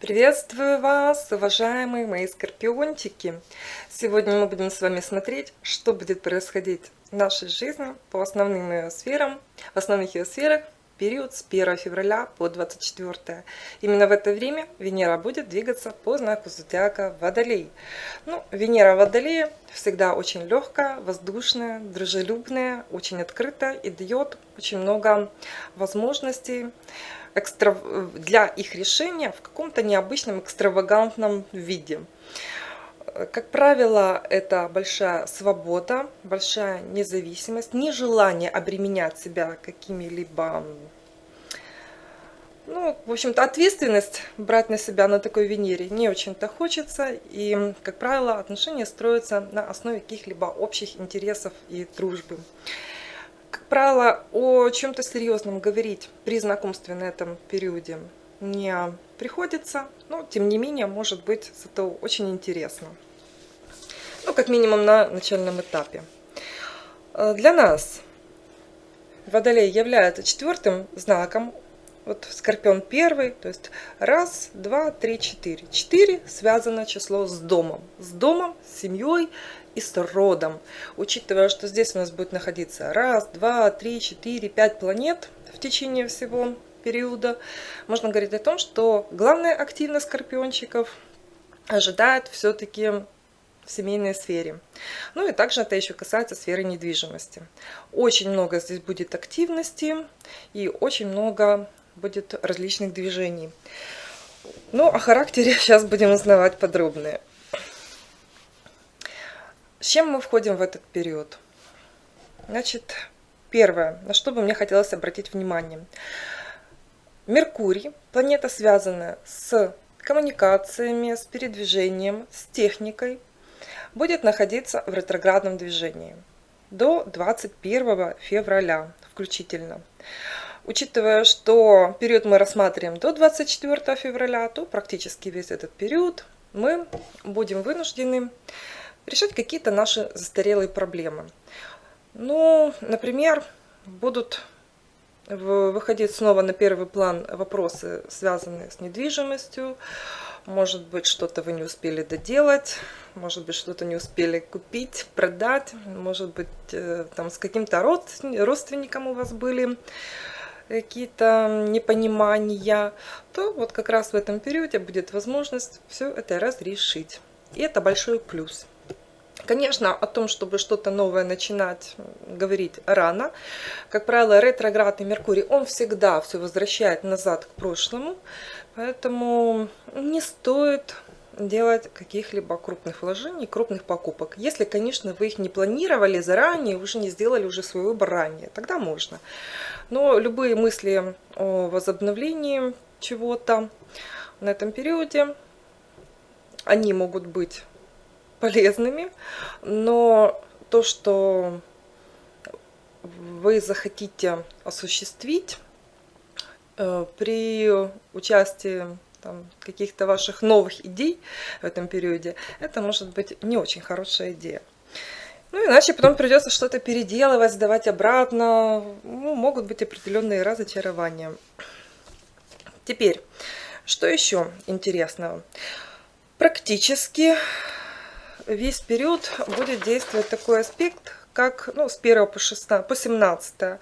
Приветствую вас, уважаемые мои скорпиончики! Сегодня мы будем с вами смотреть, что будет происходить в нашей жизни по основным ее сферам, в основных ее сферах период с 1 февраля по 24. Именно в это время Венера будет двигаться по знаку зодиака Водолей. Ну, Венера Водолея всегда очень легкая, воздушная, дружелюбная, очень открытая и дает очень много возможностей экстра... для их решения в каком-то необычном экстравагантном виде. Как правило, это большая свобода, большая независимость, нежелание обременять себя какими-либо ну, в общем-то, ответственность брать на себя на такой Венере не очень-то хочется. И, как правило, отношения строятся на основе каких-либо общих интересов и дружбы. Как правило, о чем-то серьезном говорить при знакомстве на этом периоде не приходится, но, тем не менее, может быть, это очень интересно ну, как минимум на начальном этапе. Э, для нас Водолей является четвертым знаком, вот Скорпион первый, то есть раз, два, три, четыре. Четыре связано число с домом, с домом, с семьей и с родом. Учитывая, что здесь у нас будет находиться раз, два, три, четыре, пять планет в течение всего периода, можно говорить о том, что главная активность скорпиончиков ожидает все-таки в семейной сфере. Ну и также это еще касается сферы недвижимости. Очень много здесь будет активности и очень много будет различных движений. Ну, о характере сейчас будем узнавать подробнее. С чем мы входим в этот период? Значит, первое, на что бы мне хотелось обратить внимание. Меркурий, планета, связанная с коммуникациями, с передвижением, с техникой, будет находиться в ретроградном движении до 21 февраля включительно. Учитывая, что период мы рассматриваем до 24 февраля, то практически весь этот период мы будем вынуждены решать какие-то наши застарелые проблемы. Ну, например, будут выходить снова на первый план вопросы, связанные с недвижимостью, может быть, что-то вы не успели доделать, может быть, что-то не успели купить, продать, может быть, э, там с каким-то родственником у вас были какие-то непонимания, то вот как раз в этом периоде будет возможность все это разрешить. И это большой плюс. Конечно, о том, чтобы что-то новое начинать, говорить рано. Как правило, ретроградный Меркурий, он всегда все возвращает назад к прошлому. Поэтому не стоит делать каких-либо крупных вложений, крупных покупок. Если, конечно, вы их не планировали заранее, уже не сделали уже свой выбор ранее, тогда можно. Но любые мысли о возобновлении чего-то на этом периоде, они могут быть полезными, но то, что вы захотите осуществить, Э, при участии каких-то ваших новых идей в этом периоде, это может быть не очень хорошая идея. Ну, иначе потом придется что-то переделывать, сдавать обратно. Ну, могут быть определенные разочарования. Теперь, что еще интересного? Практически весь период будет действовать такой аспект, как ну, с 1 по, 16, по 17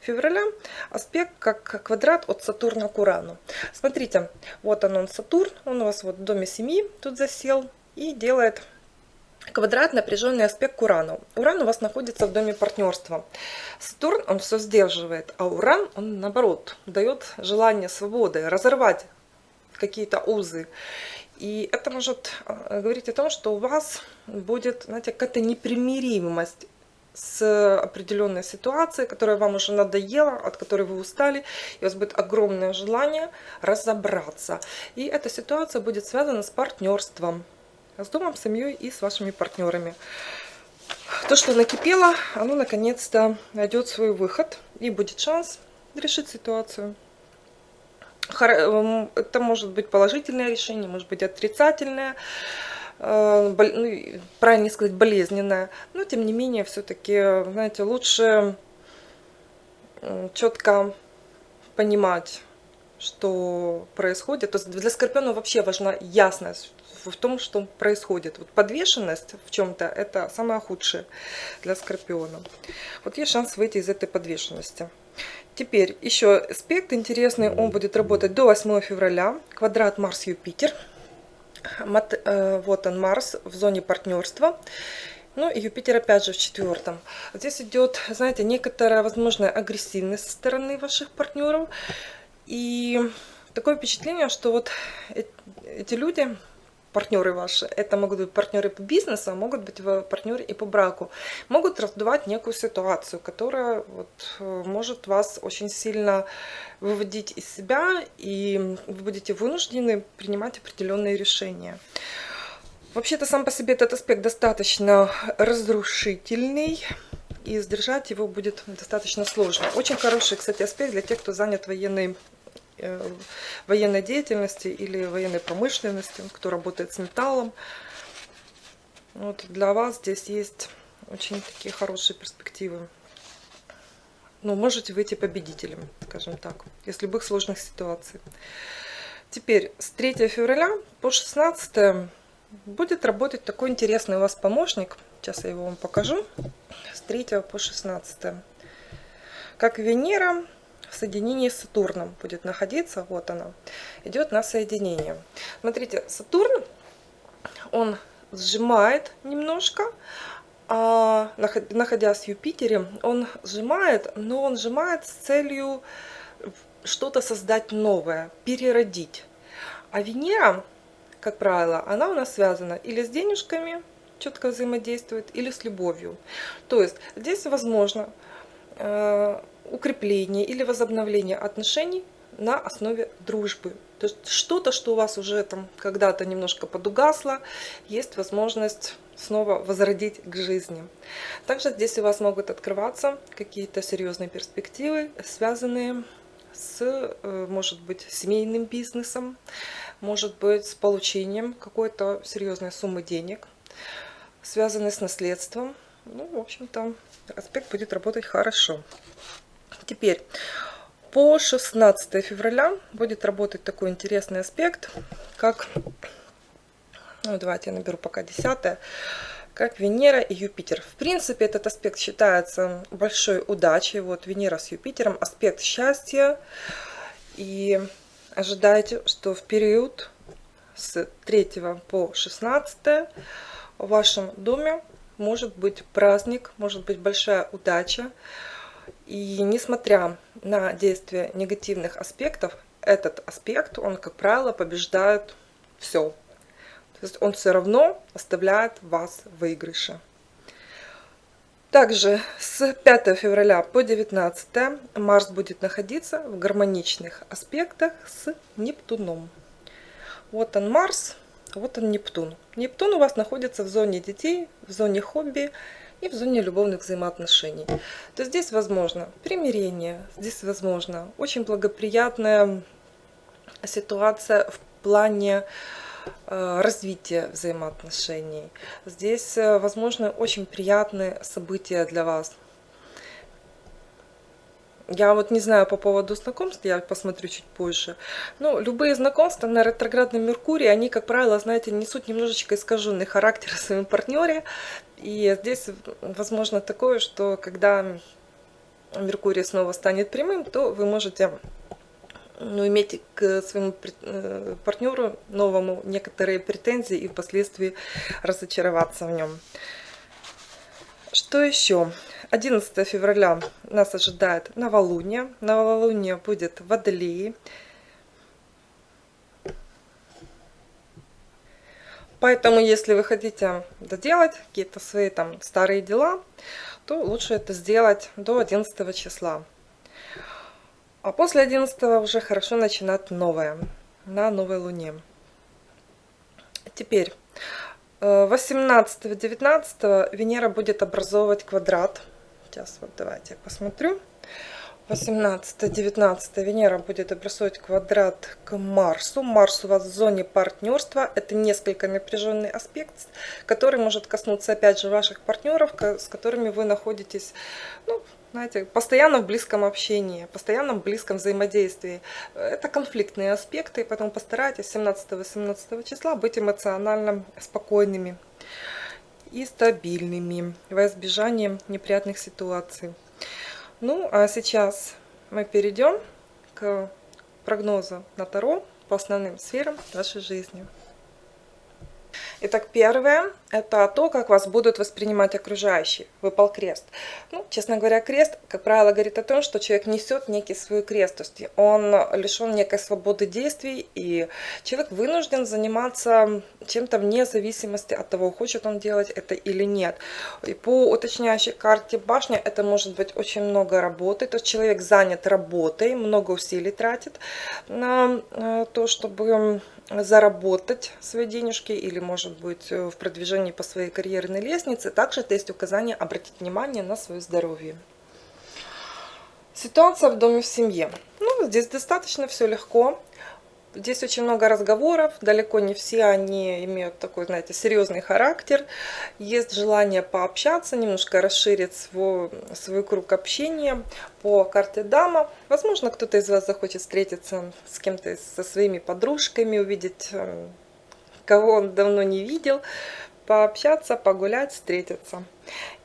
февраля аспект как квадрат от Сатурна к Урану. Смотрите, вот он, он Сатурн, он у вас вот в доме семьи тут засел и делает квадрат напряженный аспект к Урану. Уран у вас находится в доме партнерства. Сатурн, он все сдерживает, а Уран, он наоборот, дает желание свободы, разорвать какие-то узы. И это может э, говорить о том, что у вас будет, знаете, какая-то непримиримость с определенной ситуацией, которая вам уже надоела, от которой вы устали, и у вас будет огромное желание разобраться. И эта ситуация будет связана с партнерством, с домом, семьей и с вашими партнерами. То, что накипело, оно наконец-то найдет свой выход, и будет шанс решить ситуацию. Эм, это может быть положительное решение, может быть отрицательное. Э, ну, правильно сказать, болезненная. Но, тем не менее, все-таки, знаете, лучше четко понимать, что происходит. То есть для Скорпиона вообще важна ясность в том, что происходит. Вот подвешенность в чем-то – это самое худшее для Скорпиона. Вот есть шанс выйти из этой подвешенности. Теперь еще аспект интересный, он будет работать до 8 февраля. Квадрат Марс-Юпитер. Э, вот он, Марс в зоне партнерства. Ну и Юпитер опять же в четвертом. Здесь идет, знаете, некоторая возможная агрессивность со стороны ваших партнеров. И такое впечатление, что вот эти люди партнеры ваши, это могут быть партнеры по бизнесу, а могут быть партнеры и по браку, могут раздувать некую ситуацию, которая вот, э, может вас очень сильно выводить из себя, и вы будете вынуждены принимать определенные решения. Вообще-то сам по себе этот аспект достаточно разрушительный, и сдержать его будет достаточно сложно. Очень хороший, кстати, аспект для тех, кто занят военной военной деятельности или военной промышленности, кто работает с металлом. Вот для вас здесь есть очень такие хорошие перспективы. Ну, можете выйти победителем, скажем так, из любых сложных ситуаций. Теперь с 3 февраля по 16 будет работать такой интересный у вас помощник. Сейчас я его вам покажу. С 3 по 16. Как Венера в соединении с Сатурном будет находиться. Вот она. Идет на соединение. Смотрите, Сатурн, он сжимает немножко, а находясь в Юпитере, он сжимает, но он сжимает с целью что-то создать новое, переродить. А Венера, как правило, она у нас связана или с денежками, четко взаимодействует, или с любовью. То есть здесь возможно э, укрепление или возобновление отношений на основе дружбы. То есть что-то, что у вас уже там когда-то немножко подугасло, есть возможность снова возродить к жизни. Также здесь у вас могут открываться какие-то серьезные перспективы, связанные с, э, может быть, семейным бизнесом, может быть, с получением какой-то серьезной суммы денег, связанной с наследством. Ну, в общем-то, аспект будет работать хорошо. Теперь по 16 февраля будет работать такой интересный аспект, как, ну, давайте я наберу пока 10 как Венера и Юпитер. В принципе, этот аспект считается большой удачей. Вот Венера с Юпитером, аспект счастья. И ожидайте, что в период с 3 по 16 в вашем доме может быть праздник, может быть большая удача. И несмотря на действие негативных аспектов, этот аспект, он, как правило, побеждает все. То есть он все равно оставляет вас в выигрыше. Также с 5 февраля по 19 Марс будет находиться в гармоничных аспектах с Нептуном. Вот он Марс, вот он Нептун. Нептун у вас находится в зоне детей, в зоне хобби, и в зоне любовных взаимоотношений. То здесь возможно примирение, здесь возможно очень благоприятная ситуация в плане э, развития взаимоотношений. Здесь э, возможно очень приятные события для вас. Я вот не знаю по поводу знакомств, я посмотрю чуть позже. Но любые знакомства на ретроградном Меркурии, они, как правило, знаете, несут немножечко искаженный характер в своем партнере. И здесь возможно такое, что когда Меркурий снова станет прямым, то вы можете ну, иметь к своему э, партнеру новому некоторые претензии и впоследствии разочароваться в нем. Что еще? 11 февраля нас ожидает новолуние. Новолуние будет в Водолее. Поэтому, если вы хотите доделать какие-то свои там старые дела, то лучше это сделать до 11 числа. А после 11 уже хорошо начинать новое, на новой луне. Теперь, 18-19 Венера будет образовывать квадрат Сейчас вот давайте я посмотрю. 18-19 Венера будет образовать квадрат к Марсу. Марс у вас в зоне партнерства. Это несколько напряженный аспект, который может коснуться опять же ваших партнеров, с которыми вы находитесь, ну, знаете, постоянно в близком общении, постоянно в близком взаимодействии. Это конфликтные аспекты, поэтому постарайтесь 17-18 числа быть эмоционально спокойными и стабильными во избежание неприятных ситуаций. Ну, а сейчас мы перейдем к прогнозу на Таро по основным сферам нашей жизни. Итак, первое – это то, как вас будут воспринимать окружающие. Выпал крест. Ну, честно говоря, крест, как правило, говорит о том, что человек несет некий свой крест. То есть он лишен некой свободы действий, и человек вынужден заниматься чем-то вне зависимости от того, хочет он делать это или нет. И по уточняющей карте башня это может быть очень много работы. То есть человек занят работой, много усилий тратит на э, то, чтобы заработать свои денежки или, может быть, в продвижении по своей карьерной лестнице. Также это есть указание обратить внимание на свое здоровье. Ситуация в доме в семье. Ну, здесь достаточно все легко. Здесь очень много разговоров, далеко не все они имеют такой, знаете, серьезный характер. Есть желание пообщаться, немножко расширить свой, свой круг общения по карте дама. Возможно, кто-то из вас захочет встретиться с кем-то, со своими подружками, увидеть, э, кого он давно не видел, пообщаться, погулять, встретиться.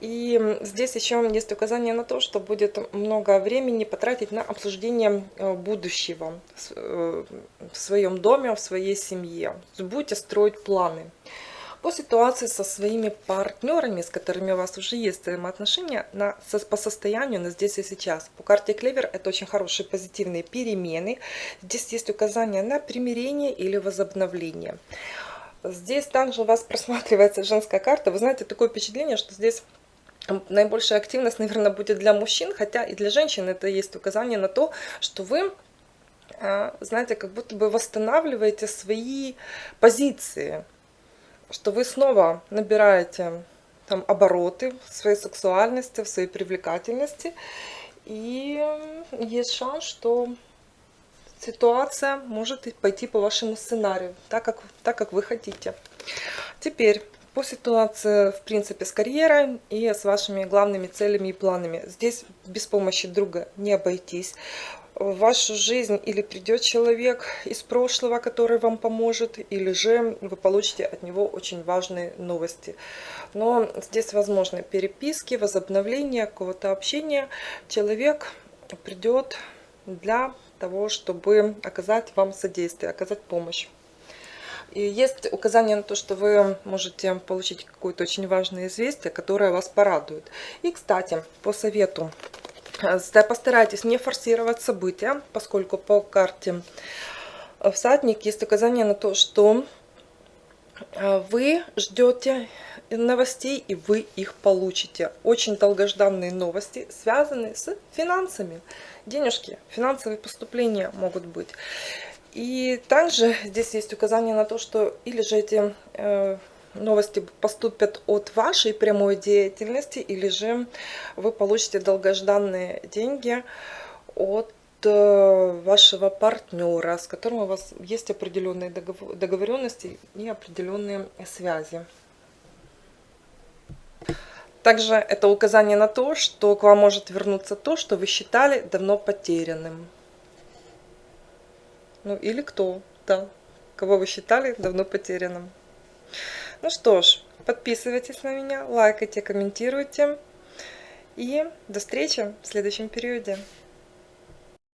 И здесь еще есть указание на то, что будет много времени потратить на обсуждение э, будущего э, в своем доме, в своей семье. Будете строить планы. По ситуации со своими партнерами, с которыми у вас уже есть взаимоотношения, на, по состоянию на здесь и сейчас. По карте Клевер это очень хорошие позитивные перемены. Здесь есть указание на примирение или возобновление. Здесь также у вас просматривается женская карта. Вы знаете, такое впечатление, что здесь наибольшая активность, наверное, будет для мужчин, хотя и для женщин это есть указание на то, что вы, а, знаете, как будто бы восстанавливаете свои позиции, что вы снова набираете там обороты в своей сексуальности, в своей привлекательности, и есть шанс, что ситуация может пойти по вашему сценарию, так как, так как вы хотите. Теперь по ситуации, в принципе, с карьерой и с вашими главными целями и планами. Здесь без помощи друга не обойтись. В вашу жизнь или придет человек из прошлого, который вам поможет, или же вы получите от него очень важные новости. Но здесь возможны переписки, возобновление какого-то общения. Человек придет для того, чтобы оказать вам содействие, оказать помощь. И есть указание на то, что вы можете получить какое-то очень важное известие, которое вас порадует. И, кстати, по совету, э, постарайтесь не форсировать события, поскольку по карте всадник есть указание на то, что э, вы ждете новостей и вы их получите. Очень долгожданные новости, связанные с финансами. Денежки, финансовые поступления могут быть. И также здесь есть указание на то, что или же эти э, новости поступят от вашей прямой деятельности, или же вы получите долгожданные деньги от вашего партнера, с которым у вас есть определенные договоренности и определенные связи. Также это указание на то, что к вам может вернуться то, что вы считали давно потерянным. Ну или кто, да, кого вы считали давно потерянным. Ну что ж, подписывайтесь на меня, лайкайте, комментируйте. И до встречи в следующем периоде.